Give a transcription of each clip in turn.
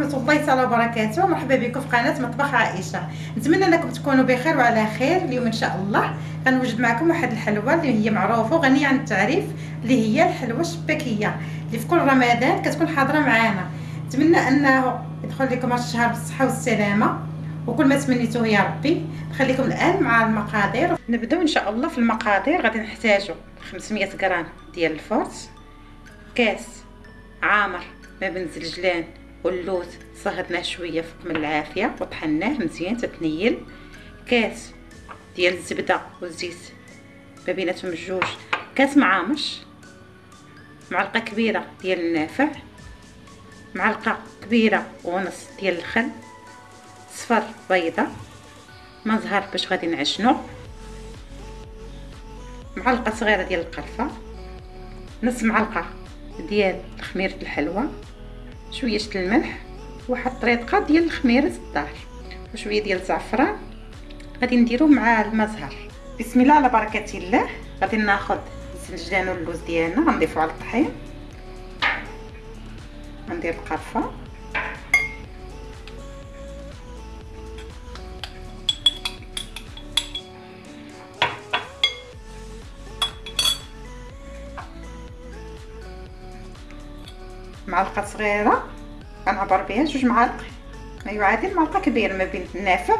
ورحمة الله تعالى وبركاته. مرحبا بكم في قناة مطبخ عائشة. نتمنى أنكم تكونوا بخير وعلى خير اليوم إن شاء الله. غنوجد معكم واحد الحلوة اللي هي معروفة وغنية عن التعريف اللي هي الحلوة الشباكية اللي في كل رمضان كتكون حاضرة معانا. نتمنى أنه يدخل لكم هذا الشهر بالصحة والسلامة وكل ما تمنيتوه يا ربي نخليكم الآن مع المقادير. نبداو إن شاء الله في المقادير غادي نحتاجو 500 غرام ديال الفرص كاس عامر ما بين الزلجلان واللوز صهدناه شوية فوق من العافية وطحناه مزيان تتنيل كاس ديال الزبدة والزيت ما بيناتهم بجوج كاس معامش. معلقة كبيرة ديال النافع. معلقة كبيرة ونص ديال الخل. صفر بيضة. ما زهر باش غادي نعجنو. معلقة صغيرة ديال القرفه نص معلقة ديال خميره الحلوى شوية الملح واحد طريقة ديال خميره الدار وشويه ديال الزعفران. غادي نديروه مع المزهر. بسم الله على بركة الله. غادي ناخذ السنجدان واللوز ديالنا غنضيفو على الطحين. غندير القرفة. معلقة صغيرة غنعبر بها جوج معالق. ما يعادل معلقة كبيرة ما بين النافع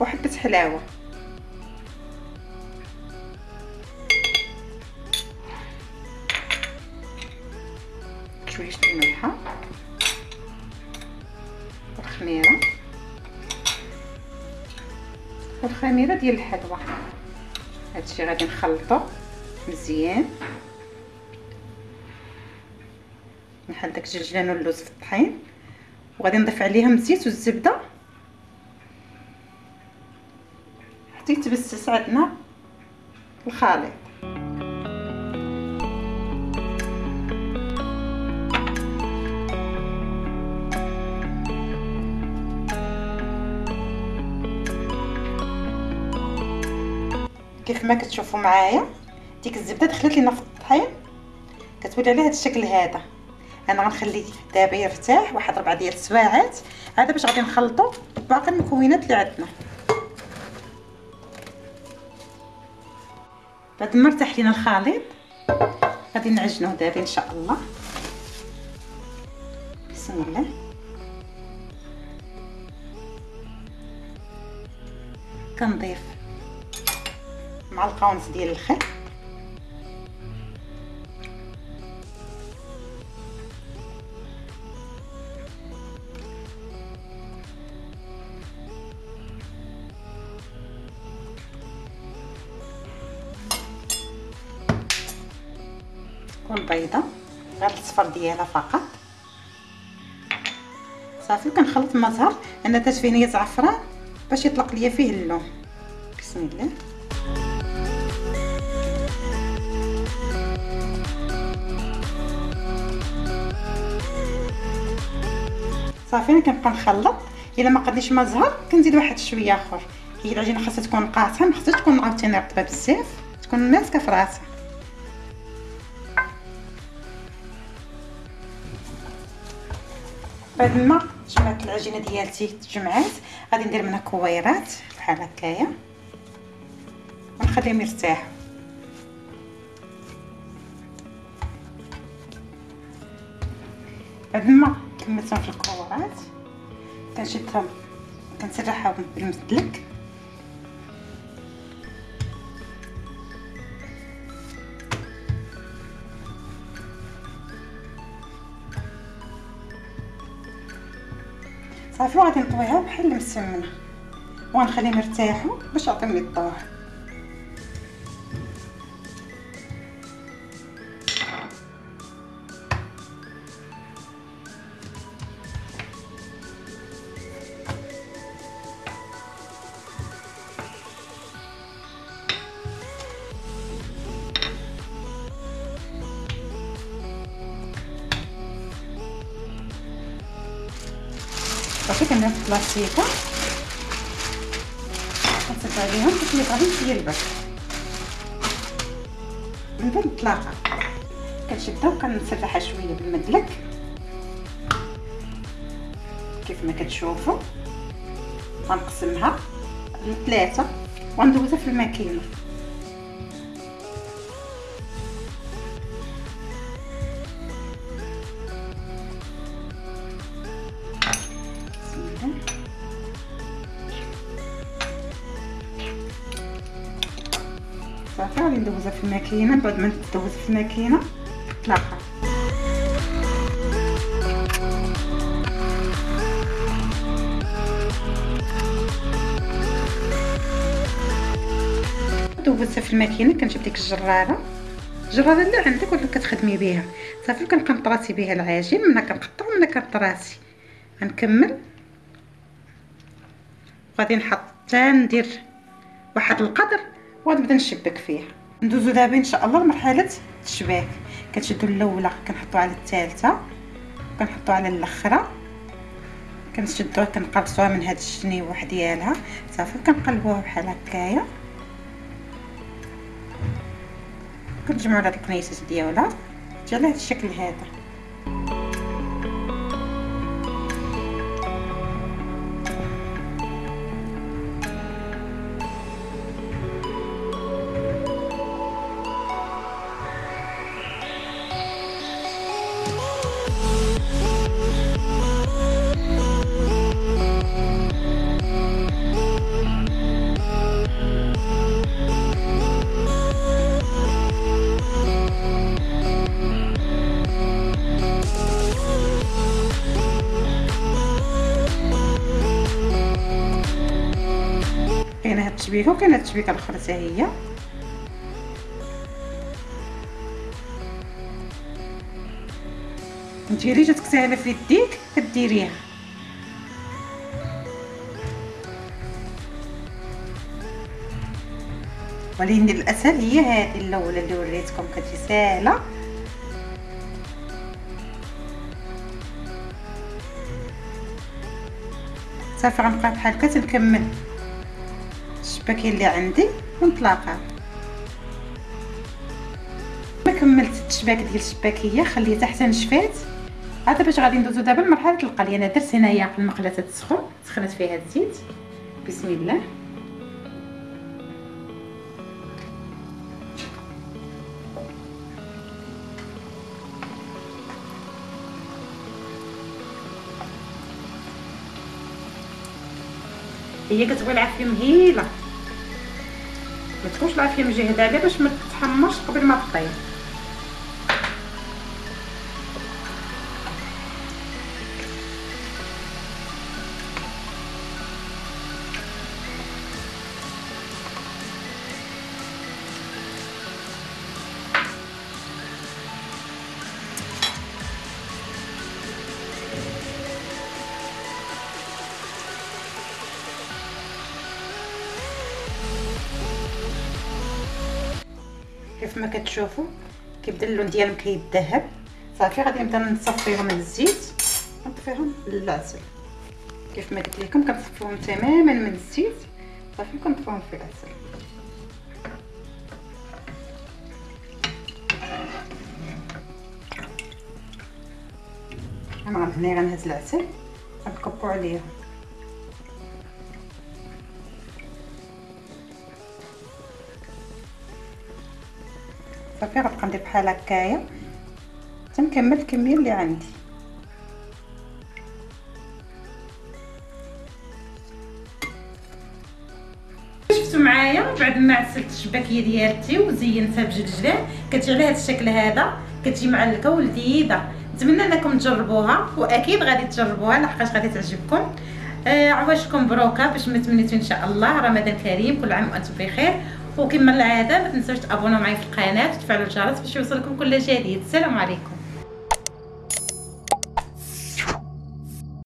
وحبه حلاوة. شوية الملحه والخميرة. والخميرة ديال الحلوى هادشي غادي نخلطو مزيان. نحل داك الجلجلان واللوز في الطحين. وغادي نضيف عليهم الزيت والزبدة. حتى يتبسس عندنا الخليط. كيف ما كتشوفوا معايا ديك الزبدة دخلت لينا في الطحين. كتولي على هذا الشكل هذا. أنا غنخليه دابا يرتاح واحد ربعة ديال السواعات هذا باش غادي نخلطو باقي المكونات اللي عندنا. بعد ما ارتاح لينا الخليط غادي نعجنوه دابا إن شاء الله. بسم الله. كنضيف معلقة ونص ديال الخل بيضة غير الصفر ديالها فقط. صافي وكنخلط ما زهر أنا درت فيه نيه زعفران باش يطلق ليا فيه اللون. بسم الله. صافي أنا كنبقى نخلط. إلا ما قديش ما زهر كنزيد واحد شوية آخر. هي العجينه خاصها تكون قاطعه ما خاصهاش تكون عاوتاني رطبة بزاف تكون ماسكة في راسها. بعد ما جمعت العجينه ديالتي تجمعات غادي ندير منها كويرات بحال هكايا. ونخليهم يرتاحوا. بعد ما كملتهم في الكويرات. كنشدهم كنسرحهم بالمسلك صافي وغادي نطويها بحال المسمنه وغنخليهم يرتاحوا باش يعطيهم الضوء صافي كندير في بلاصتيكه كنصب عليهم باش يبغى شوية البرد. من بعد نطلقها كنشدها وكنسرحها شوية بالمدلك. كيف ما كتشوفوا. غنقسمها. لثلاثه وندوزها في الماكينة. صافي غادي ندوزها في الماكينة بعد ما تدوز في الماكينة نطلقها دوزتها في الماكينة كنجيب ديك الجرارة. الجرارة اللي عندك ولا كتخدمي بها صافي كنبقى نطراسي بها العجين منا كنقطع ومنا كنطراسي. غنكمل. غادي نحط ندير واحد القدر. وغنبدا نشبك فيها ندوزو دابا إن شاء الله لمرحلة التشباك كنشدو الأولى كنحطو على الثالثة كنحطو على الأخرى. كنشدوها كنقرصوها من هاد الجنيوح ديالها. صافي كنقلبوها بحال هكايا. كنجمعوا هاد الكنيسات ديالها. جا على هاد الشكل هذا. كاينة هاد التشبيكه وكاينه التشبيكه الاخرى حتى هي. نتيري جاتك ساهله في يديك كديريها. ولكن الأسهل هي هذه الأولى اللي وريتكم كتجي ساهله صافي غنبقى بحال هكا تنكمل. الشباكين اللي عندي ونطلقها. ما كملت التشباك ديال الشباكية خليتها حتى نشفات هذا باش غادي ندوزو دابا لمرحله القلي أنا درت هنايا المقلة تسخن سخنت فيها الزيت. بسم الله. هي كتبغي العافية مهيلة. ما تكونش العافيه مجهده عليها باش ما تتحمرش قبل ما تطيب كيف ما كتشوفوا كيبدا اللون ديالهم كيذهب صافي غادي نبدا نصفيهم من الزيت ونطفيهم للعسل. كيف ما قلت لكم كنصفيهم تماما من الزيت. صافي كنطفيهم في العسل. هنا غنهز العسل. غنكبو عليهم. صافي غنبقى ندير بحال هكايا. تنكمل الكمية اللي عندي. شفتوا معايا؟ بعد ما عسلت الشباكية ديالتي وزينتها بجلجلان كتجي على هذا الشكل هذا. كتجي معلكه ولذيذة. نتمنى انكم تجربوها وأكيد غادي تجربوها لحقاش غادي تعجبكم. آه عواشكم بروكة باش ما تمنيتو إن شاء الله. رمضان كريم كل عام وأنتم بخير. وكما العادة ما تنسوش تابوناو معايا في القناة وتفعلوا الجرس باش يوصلكم كل جديد السلام عليكم.